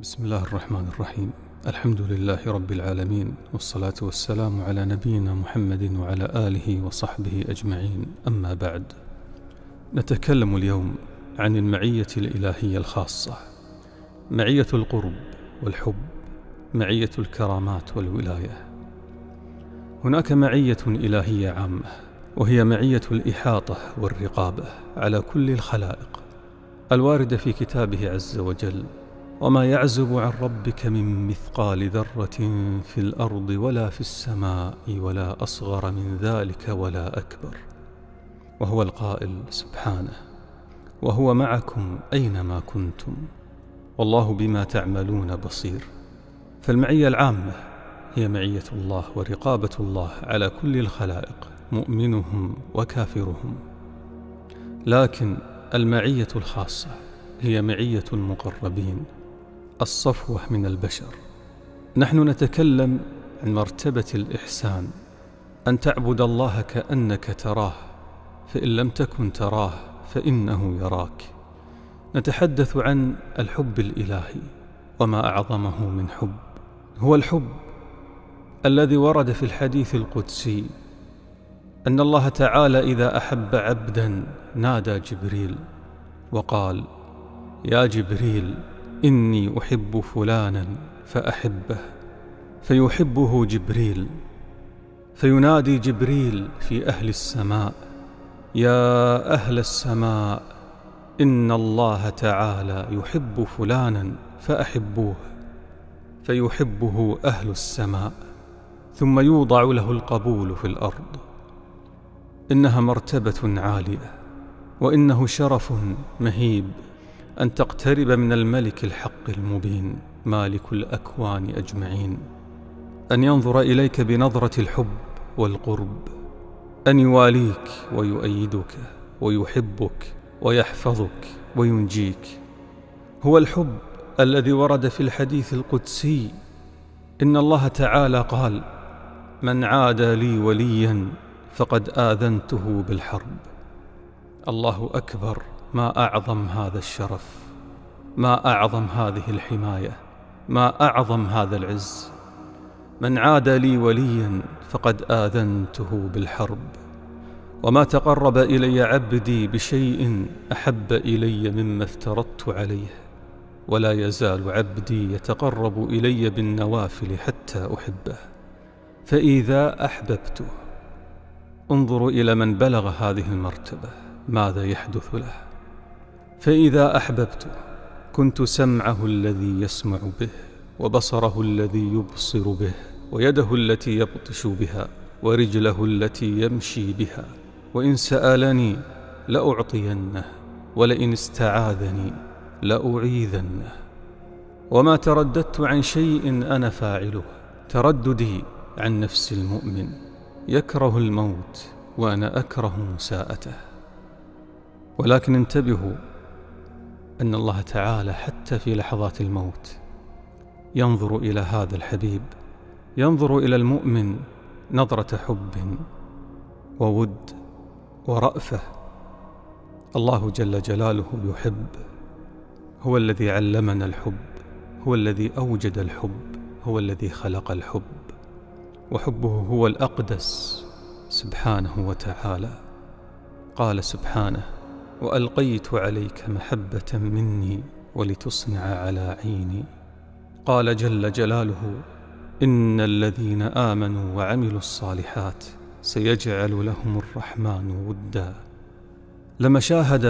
بسم الله الرحمن الرحيم. الحمد لله رب العالمين والصلاة والسلام على نبينا محمد وعلى آله وصحبه أجمعين. أما بعد نتكلم اليوم عن المعية الإلهية الخاصة معية القرب والحب معية الكرامات والولاية. هناك معية إلهية عامة وهي معية الإحاطة والرقابة على كل الخلائق الواردة في كتابه عز وجل وما يعزب عن ربك من مثقال ذرة في الأرض ولا في السماء ولا أصغر من ذلك ولا أكبر. وهو القائل سبحانه وهو معكم أينما كنتم. والله بما تعملون بصير. فالمعية العامة هي معية الله ورقابة الله على كل الخلائق مؤمنهم وكافرهم. لكن المعية الخاصة هي معية المقربين. الصفوة من البشر. نحن نتكلم عن مرتبة الإحسان أن تعبد الله كأنك تراه فإن لم تكن تراه فإنه يراك. نتحدث عن الحب الإلهي وما أعظمه من حب. هو الحب الذي ورد في الحديث القدسي أن الله تعالى إذا أحب عبدا نادى جبريل وقال يا جبريل إني أحب فلانا فأحبه فيحبه جبريل فينادي جبريل في أهل السماء يا أهل السماء إن الله تعالى يحب فلانا فأحبوه فيحبه أهل السماء ثم يوضع له القبول في الأرض. إنها مرتبة عالية وإنه شرف مهيب. أن تقترب من الملك الحق المبين مالك الأكوان أجمعين. أن ينظر إليك بنظرة الحب والقرب. أن يواليك ويؤيدك ويحبك ويحفظك وينجيك. هو الحب الذي ورد في الحديث القدسي. إن الله تعالى قال من عادى لي وليا فقد آذنته بالحرب. الله أكبر. ما أعظم هذا الشرف ما أعظم هذه الحماية ما أعظم هذا العز. من عاد لي وليا فقد آذنته بالحرب. وما تقرب إلي عبدي بشيء أحب إلي مما افترضت عليه. ولا يزال عبدي يتقرب إلي بالنوافل حتى أحبه. فإذا أحببته انظروا إلى من بلغ هذه المرتبة ماذا يحدث له؟ فإذا أحببته كنت سمعه الذي يسمع به وبصره الذي يبصر به ويده التي يبطش بها ورجله التي يمشي بها. وإن سألني لأعطينه ولئن استعاذني لأعيذنه. وما ترددت عن شيء أنا فاعله ترددي عن نفس المؤمن يكره الموت وأنا أكره مساءته ولكن انتبهوا أن الله تعالى حتى في لحظات الموت ينظر إلى هذا الحبيب ينظر إلى المؤمن نظرة حب وود ورأفة. الله جل جلاله يحب هو الذي علمنا الحب هو الذي أوجد الحب هو الذي خلق الحب وحبه هو الأقدس سبحانه وتعالى. قال سبحانه وألقيت عليك محبة مني ولتصنع على عيني. قال جل جلاله إن الذين آمنوا وعملوا الصالحات سيجعل لهم الرحمن ودا. لما شاهد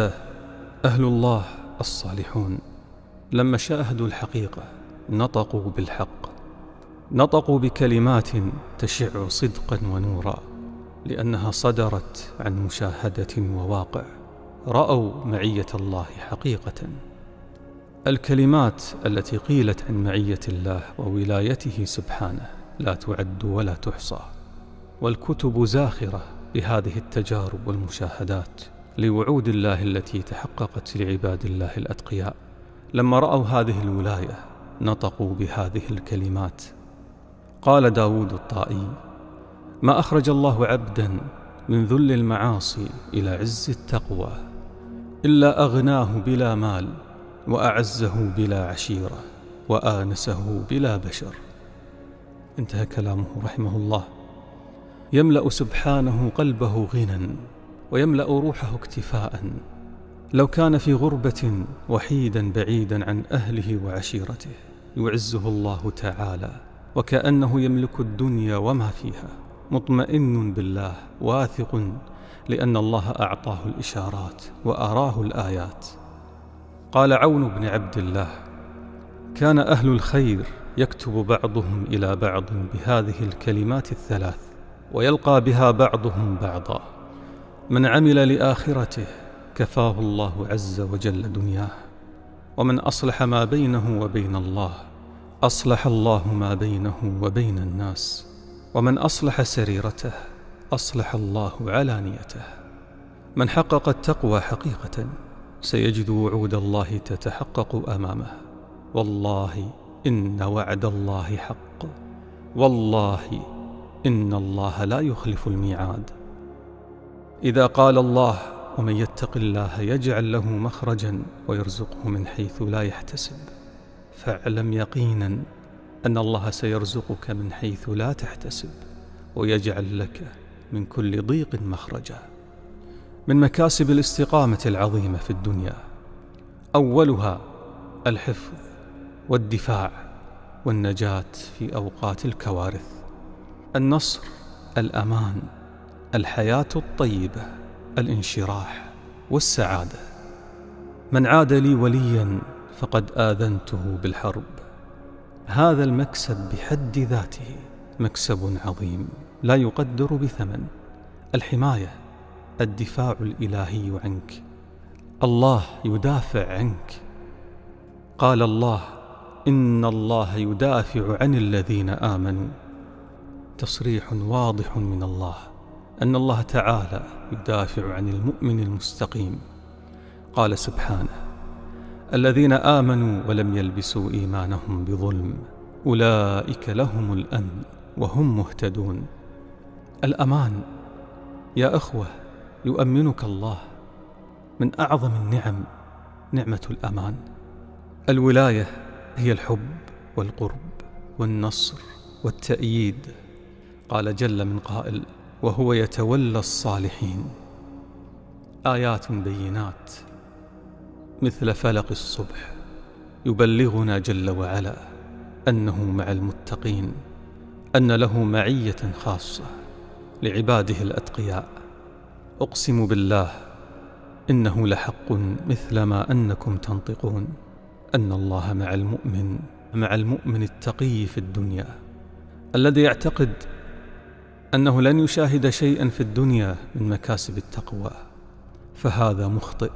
أهل الله الصالحون لما شاهدوا الحقيقة نطقوا بالحق. نطقوا بكلمات تشع صدقا ونورا لأنها صدرت عن مشاهدة وواقع. رأوا معية الله حقيقة. الكلمات التي قيلت عن معية الله وولايته سبحانه لا تعد ولا تحصى والكتب زاخرة بهذه التجارب والمشاهدات لوعود الله التي تحققت لعباد الله الأتقياء. لما رأوا هذه الولاية نطقوا بهذه الكلمات. قال داود الطائي ما أخرج الله عبدا من ذل المعاصي إلى عز التقوى إلا أغناه بلا مال وأعزه بلا عشيرة وآنسه بلا بشر. انتهى كلامه رحمه الله. يملأ سبحانه قلبه غنى ويملأ روحه اكتفاء. لو كان في غربة وحيدا بعيدا عن أهله وعشيرته يعزه الله تعالى وكأنه يملك الدنيا وما فيها. مطمئن بالله واثق لأن الله أعطاه الإشارات وأراه الآيات. قال عون بن عبد الله كان أهل الخير يكتب بعضهم إلى بعض بهذه الكلمات الثلاث ويلقى بها بعضهم بعضا. من عمل لآخرته كفاه الله عز وجل دنياه. ومن أصلح ما بينه وبين الله أصلح الله ما بينه وبين الناس. ومن أصلح سريرته أصلح الله علانيته. من حقق التقوى حقيقة سيجد وعود الله تتحقق أمامه. والله إن وعد الله حق. والله إن الله لا يخلف الميعاد. إذا قال الله ومن يتق الله يجعل له مخرجا ويرزقه من حيث لا يحتسب. فاعلم يقينا أن الله سيرزقك من حيث لا تحتسب ويجعل لك من كل ضيق مخرجا من مكاسب الاستقامة العظيمة في الدنيا. أولها الحفظ والدفاع والنجاة في أوقات الكوارث. النصر الأمان الحياة الطيبة الانشراح والسعادة. من عاد لي وليا فقد آذنته بالحرب. هذا المكسب بحد ذاته مكسب عظيم. لا يقدر بثمن. الحماية الدفاع الإلهي عنك. الله يدافع عنك. قال الله إن الله يدافع عن الذين آمنوا. تصريح واضح من الله أن الله تعالى يدافع عن المؤمن المستقيم. قال سبحانه الذين آمنوا ولم يلبسوا إيمانهم بظلم أولئك لهم الأمن وهم مهتدون. الأمان. يا أخوة يؤمنك الله. من أعظم النعم نعمة الأمان. الولاية هي الحب والقرب والنصر والتأييد. قال جل من قائل وهو يتولى الصالحين. آيات بينات. مثل فلق الصبح يبلغنا جل وعلا أنه مع المتقين أن له معية خاصة. لعباده الأتقياء. أقسم بالله إنه لحق مثل ما أنكم تنطقون. أن الله مع المؤمن مع المؤمن التقي في الدنيا. الذي يعتقد أنه لن يشاهد شيئا في الدنيا من مكاسب التقوى. فهذا مخطئ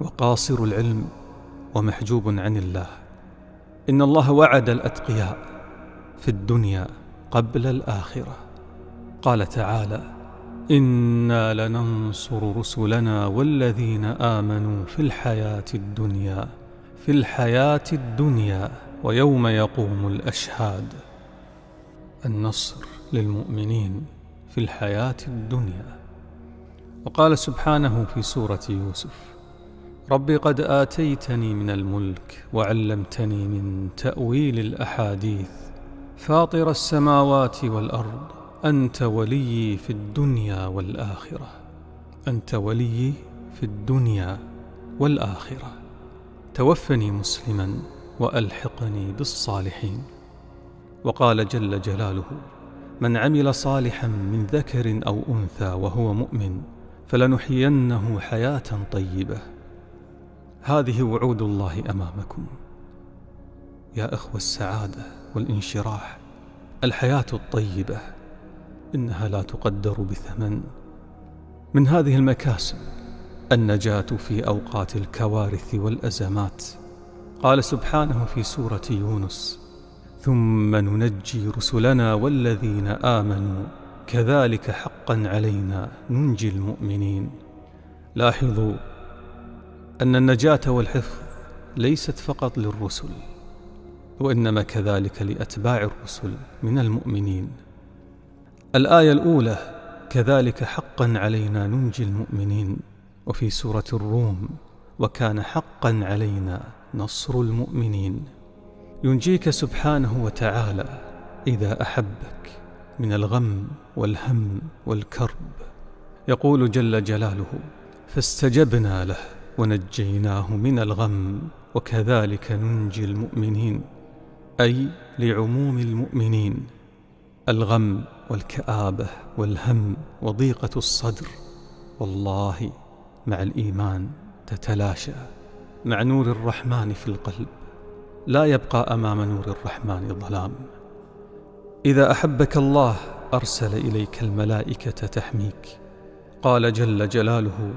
وقاصر العلم ومحجوب عن الله. إن الله وعد الأتقياء في الدنيا قبل الآخرة. قال تعالى إنا لننصر رسلنا والذين آمنوا في الحياة الدنيا في الحياة الدنيا ويوم يقوم الأشهاد. النصر للمؤمنين في الحياة الدنيا. وقال سبحانه في سورة يوسف رب قد آتيتني من الملك وعلمتني من تأويل الأحاديث فاطر السماوات والأرض أنت ولي في الدنيا والآخرة. أنت ولي في الدنيا والآخرة. توفني مسلما وألحقني بالصالحين. وقال جل جلاله من عمل صالحا من ذكر أو أنثى وهو مؤمن فلنحيينه حياة طيبة. هذه وعود الله أمامكم. يا أخوة السعادة والانشراح الحياة الطيبة. إنها لا تقدر بثمن. من هذه المكاسب النجاة في أوقات الكوارث والأزمات. قال سبحانه في سورة يونس ثم ننجي رسلنا والذين آمنوا كذلك حقا علينا ننجي المؤمنين. لاحظوا أن النجاة والحفظ ليست فقط للرسل وإنما كذلك لأتباع الرسل من المؤمنين. الآية الأولى كذلك حقا علينا ننجي المؤمنين وفي سورة الروم وكان حقا علينا نصر المؤمنين ينجيك سبحانه وتعالى إذا أحبك من الغم والهم والكرب. يقول جل جلاله فاستجبنا له ونجيناه من الغم وكذلك ننجي المؤمنين أي لعموم المؤمنين. الغم والكآبة والهم وضيقة الصدر. والله مع الإيمان تتلاشى. مع نور الرحمن في القلب لا يبقى أمام نور الرحمن ظلام. إذا أحبك الله أرسل إليك الملائكة تحميك. قال جل جلاله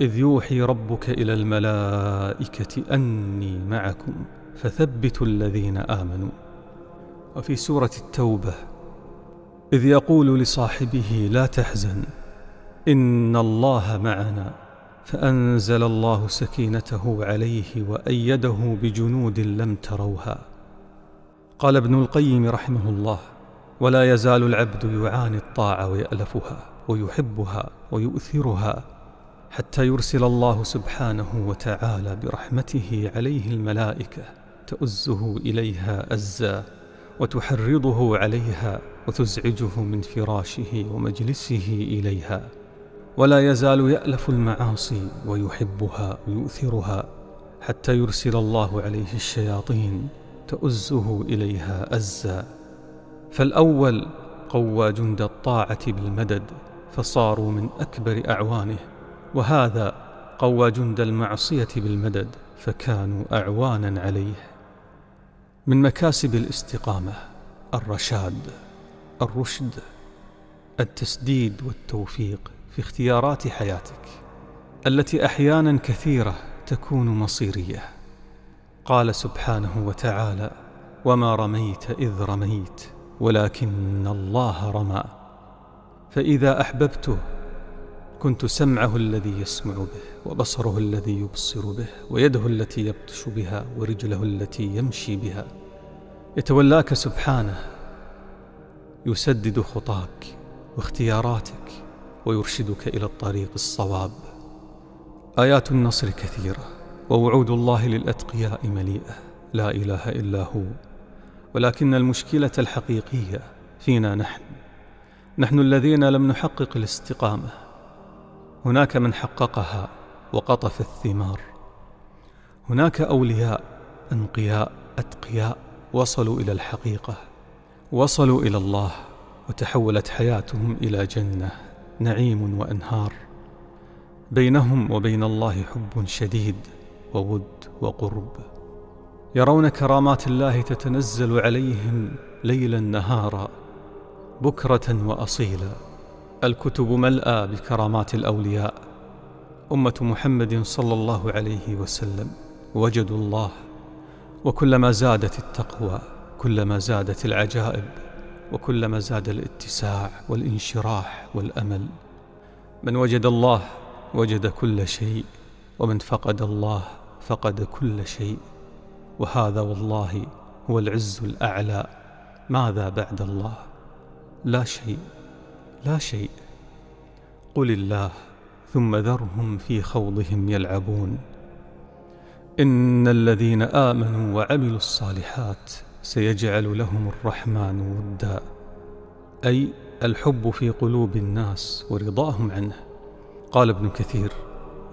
إذ يوحي ربك إلى الملائكة أني معكم فثبتوا الذين آمنوا. وفي سورة التوبة إذ يقول لصاحبه لا تحزن إن الله معنا فأنزل الله سكينته عليه وأيده بجنود لم تروها. قال ابن القيم رحمه الله ولا يزال العبد يعاني الطاعة ويألفها ويحبها ويؤثرها حتى يرسل الله سبحانه وتعالى برحمته عليه الملائكة تؤزه إليها أزا. وتحرضه عليها وتزعجه من فراشه ومجلسه إليها. ولا يزال يألف المعاصي ويحبها ويؤثرها حتى يرسل الله عليه الشياطين تؤزه إليها أزا. فالأول قوى جند الطاعة بالمدد فصاروا من أكبر أعوانه. وهذا قوى جند المعصية بالمدد فكانوا أعوانا عليه. من مكاسب الاستقامة الرشاد الرشد التسديد والتوفيق في اختيارات حياتك التي أحيانا كثيرة تكون مصيرية. قال سبحانه وتعالى وما رميت إذ رميت ولكن الله رمى. فإذا أحببته كنت سمعه الذي يسمع به وبصره الذي يبصر به ويده التي يبطش بها ورجله التي يمشي بها. يتولاك سبحانه يسدد خطاك واختياراتك ويرشدك إلى الطريق الصواب. آيات النصر كثيرة ووعود الله للأتقياء مليئة. لا إله إلا هو ولكن المشكلة الحقيقية فينا نحن. نحن الذين لم نحقق الاستقامة هناك من حققها وقطف الثمار. هناك أولياء أنقياء أتقياء وصلوا إلى الحقيقة وصلوا إلى الله وتحولت حياتهم إلى جنة نعيم وأنهار. بينهم وبين الله حب شديد وود وقرب. يرون كرامات الله تتنزل عليهم ليلا نهارا بكرة وأصيلا. الكتب ملأى بكرامات الأولياء. أمة محمد صلى الله عليه وسلم. وجدوا الله. وكلما زادت التقوى كلما زادت العجائب وكلما زاد الاتساع والانشراح والأمل. من وجد الله وجد كل شيء. ومن فقد الله فقد كل شيء. وهذا والله هو العز الأعلى. ماذا بعد الله؟ لا شيء. لا شيء. قل الله ثم ذرهم في خوضهم يلعبون. إن الذين آمنوا وعملوا الصالحات سيجعل لهم الرحمن ودا. أي الحب في قلوب الناس ورضاهم عنه. قال ابن كثير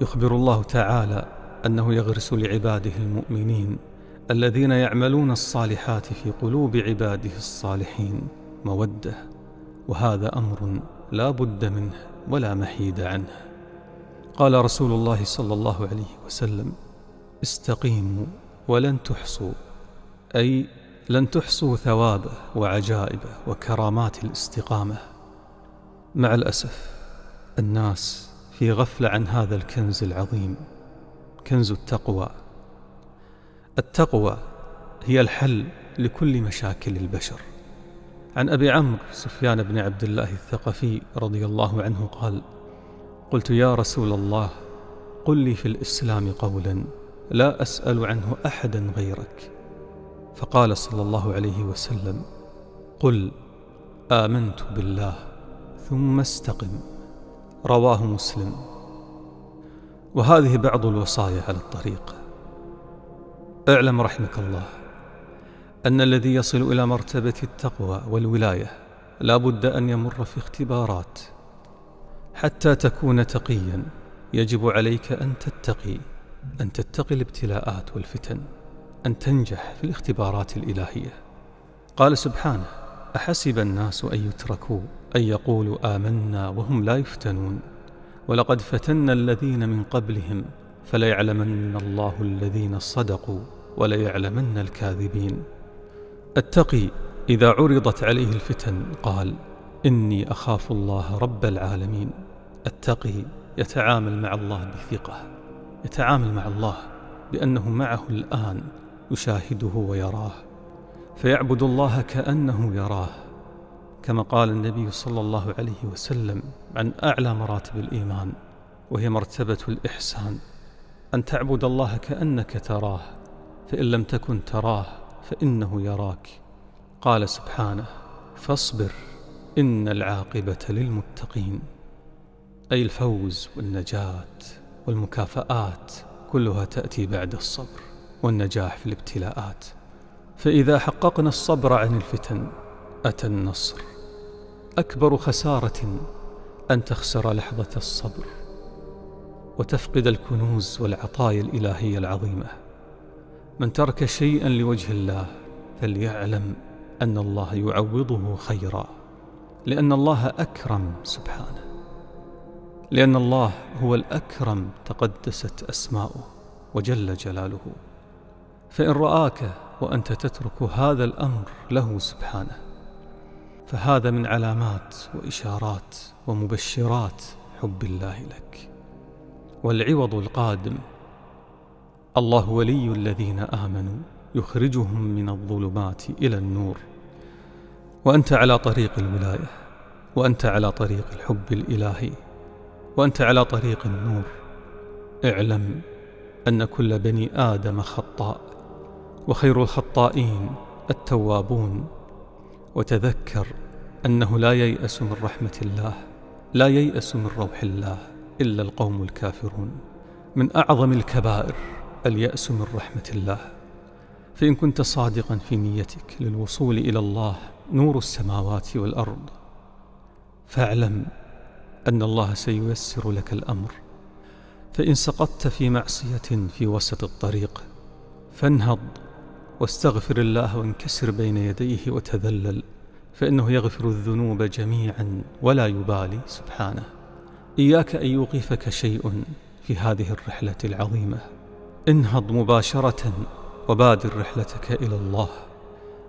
يخبر الله تعالى أنه يغرس لعباده المؤمنين الذين يعملون الصالحات في قلوب عباده الصالحين. مودة. وهذا أمر لا بد منه ولا محيد عنه. قال رسول الله صلى الله عليه وسلم استقيموا ولن تحصوا أي لن تحصوا ثوابه وعجائبه وكرامات الاستقامة. مع الأسف الناس في غفلة عن هذا الكنز العظيم كنز التقوى. التقوى هي الحل لكل مشاكل البشر. عن أبي عمرو سفيان بن عبد الله الثقفي رضي الله عنه قال قلت يا رسول الله قل لي في الإسلام قولا لا أسأل عنه أحدا غيرك. فقال صلى الله عليه وسلم قل آمنت بالله ثم استقم. رواه مسلم. وهذه بعض الوصايا على الطريق. اعلم رحمك الله. أن الذي يصل إلى مرتبة التقوى والولاية لا بد أن يمر في اختبارات. حتى تكون تقيا يجب عليك أن تتقي أن تتقي الابتلاءات والفتن أن تنجح في الاختبارات الإلهية. قال سبحانه أحسب الناس أن يتركوا أن يقولوا آمنا وهم لا يفتنون. ولقد فتنا الذين من قبلهم فليعلمن الله الذين صدقوا وليعلمن الكاذبين. التقي إذا عرضت عليه الفتن قال إني أخاف الله رب العالمين. التقي يتعامل مع الله بثقة. يتعامل مع الله بأنه معه الآن يشاهده ويراه. فيعبد الله كأنه يراه. كما قال النبي صلى الله عليه وسلم عن أعلى مراتب الإيمان وهي مرتبة الإحسان أن تعبد الله كأنك تراه فإن لم تكن تراه فإنه يراك. قال سبحانه فاصبر إن العاقبة للمتقين. أي الفوز والنجاة والمكافآت كلها تأتي بعد الصبر والنجاح في الابتلاءات. فإذا حققنا الصبر عن الفتن أتى النصر. أكبر خسارة أن تخسر لحظة الصبر وتفقد الكنوز والعطايا الإلهية العظيمة. من ترك شيئا لوجه الله فليعلم أن الله يعوضه خيرا لأن الله أكرم سبحانه. لأن الله هو الأكرم تقدست أسماؤه وجل جلاله. فإن رآك وأنت تترك هذا الأمر له سبحانه فهذا من علامات وإشارات ومبشرات حب الله لك. والعوض القادم الله ولي الذين آمنوا يخرجهم من الظلمات إلى النور. وأنت على طريق الولاية وأنت على طريق الحب الإلهي وأنت على طريق النور. اعلم أن كل بني آدم خطاء وخير الخطائين التوابون. وتذكر أنه لا ييأس من رحمة الله لا ييأس من روح الله إلا القوم الكافرون. من أعظم الكبائر. اليأس من رحمة الله. فإن كنت صادقا في نيتك للوصول إلى الله نور السماوات والأرض فاعلم أن الله سييسر لك الأمر. فإن سقطت في معصية في وسط الطريق فانهض واستغفر الله وانكسر بين يديه وتذلل فإنه يغفر الذنوب جميعا ولا يبالي سبحانه. إياك أن يوقفك شيء في هذه الرحلة العظيمة. انهض مباشرة وبادر رحلتك إلى الله.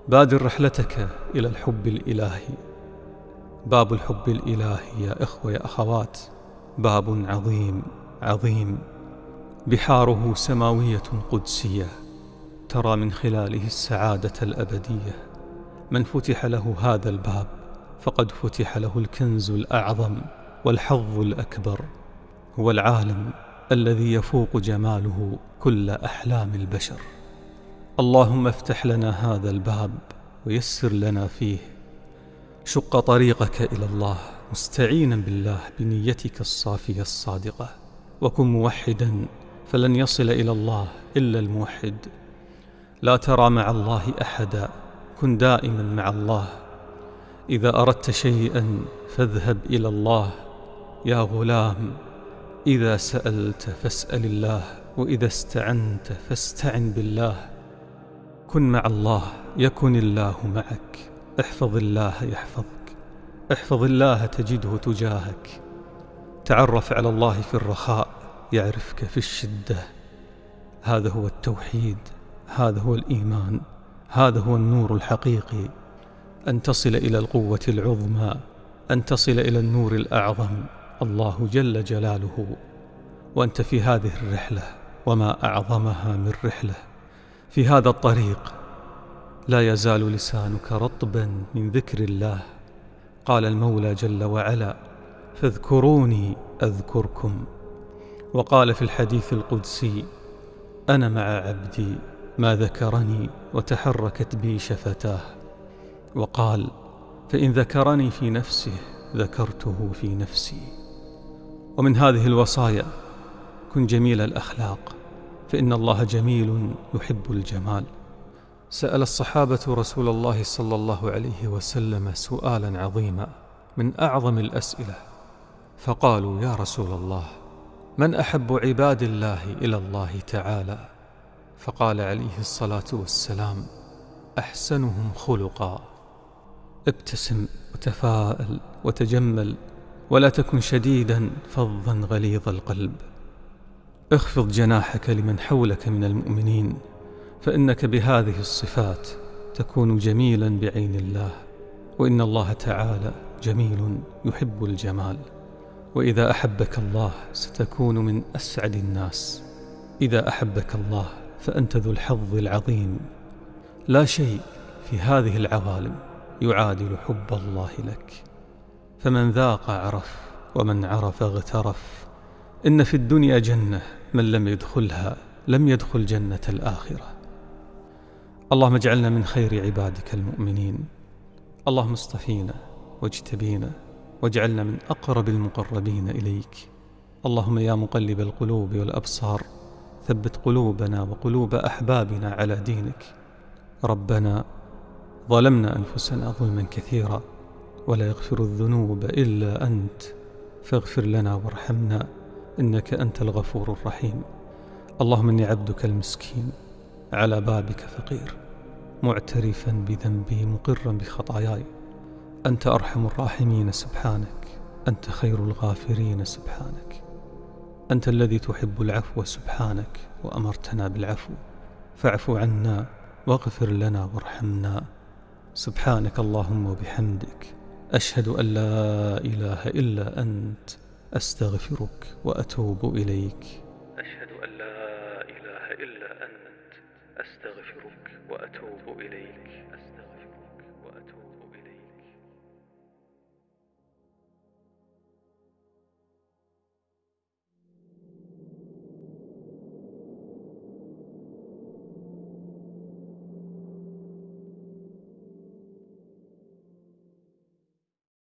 بادر رحلتك إلى الحب الإلهي. باب الحب الإلهي يا إخوة يا أخوات. باب عظيم عظيم. بحاره سماوية قدسية ترى من خلاله السعادة الأبدية. من فتح له هذا الباب فقد فتح له الكنز الأعظم والحظ الأكبر هو العالم الذي يفوق جماله كل أحلام البشر. اللهم افتح لنا هذا الباب ويسر لنا فيه. شق طريقك إلى الله مستعينا بالله بنيتك الصافية الصادقة. وكن موحدا فلن يصل إلى الله إلا الموحد. لا ترى مع الله أحدا كن دائما مع الله. إذا أردت شيئا فاذهب إلى الله. يا غلام إذا سألت فاسأل الله وإذا استعنت فاستعن بالله. كن مع الله يكن الله معك. احفظ الله يحفظك. احفظ الله تجده تجاهك. تعرف على الله في الرخاء يعرفك في الشدة. هذا هو التوحيد هذا هو الإيمان هذا هو النور الحقيقي. أن تصل إلى القوة العظمى أن تصل إلى النور الأعظم. الله جل جلاله وأنت في هذه الرحلة وما أعظمها من رحلة. في هذا الطريق لا يزال لسانك رطبا من ذكر الله. قال المولى جل وعلا فاذكروني أذكركم وقال في الحديث القدسي أنا مع عبدي ما ذكرني وتحركت بي شفتاه وقال فإن ذكرني في نفسه ذكرته في نفسي ومن هذه الوصايا كن جميل الأخلاق فإن الله جميل يحب الجمال. سأل الصحابة رسول الله صلى الله عليه وسلم سؤالا عظيما من أعظم الأسئلة فقالوا يا رسول الله من أحب عباد الله إلى الله تعالى؟ فقال عليه الصلاة والسلام أحسنهم خلقا. ابتسم وتفاءل وتجمل ولا تكن شديدا فظا غليظ القلب. اخفض جناحك لمن حولك من المؤمنين فإنك بهذه الصفات تكون جميلا بعين الله. وإن الله تعالى جميل يحب الجمال. وإذا أحبك الله ستكون من أسعد الناس. إذا أحبك الله فأنت ذو الحظ العظيم. لا شيء في هذه العوالم يعادل حب الله لك. فمن ذاق عرف ومن عرف اغترف. إن في الدنيا جنة من لم يدخلها لم يدخل جنة الآخرة. اللهم اجعلنا من خير عبادك المؤمنين. اللهم اصطفينا واجتبينا واجعلنا من أقرب المقربين إليك. اللهم يا مقلب القلوب والأبصار ثبت قلوبنا وقلوب أحبابنا على دينك. ربنا ظلمنا أنفسنا ظلما كثيرا. ولا يغفر الذنوب إلا أنت. فاغفر لنا وارحمنا إنك أنت الغفور الرحيم. اللهم إني عبدك المسكين على بابك فقير معترفا بذنبي مقرا بخطاياي. أنت أرحم الراحمين سبحانك أنت خير الغافرين سبحانك. أنت الذي تحب العفو سبحانك وأمرتنا بالعفو. فاعف عنا واغفر لنا وارحمنا. سبحانك اللهم وبحمدك. أشهد أن لا إله إلا أنت أستغفرك وأتوب إليك. أشهد أن لا إله إلا أنت أستغفرك وأتوب إليك.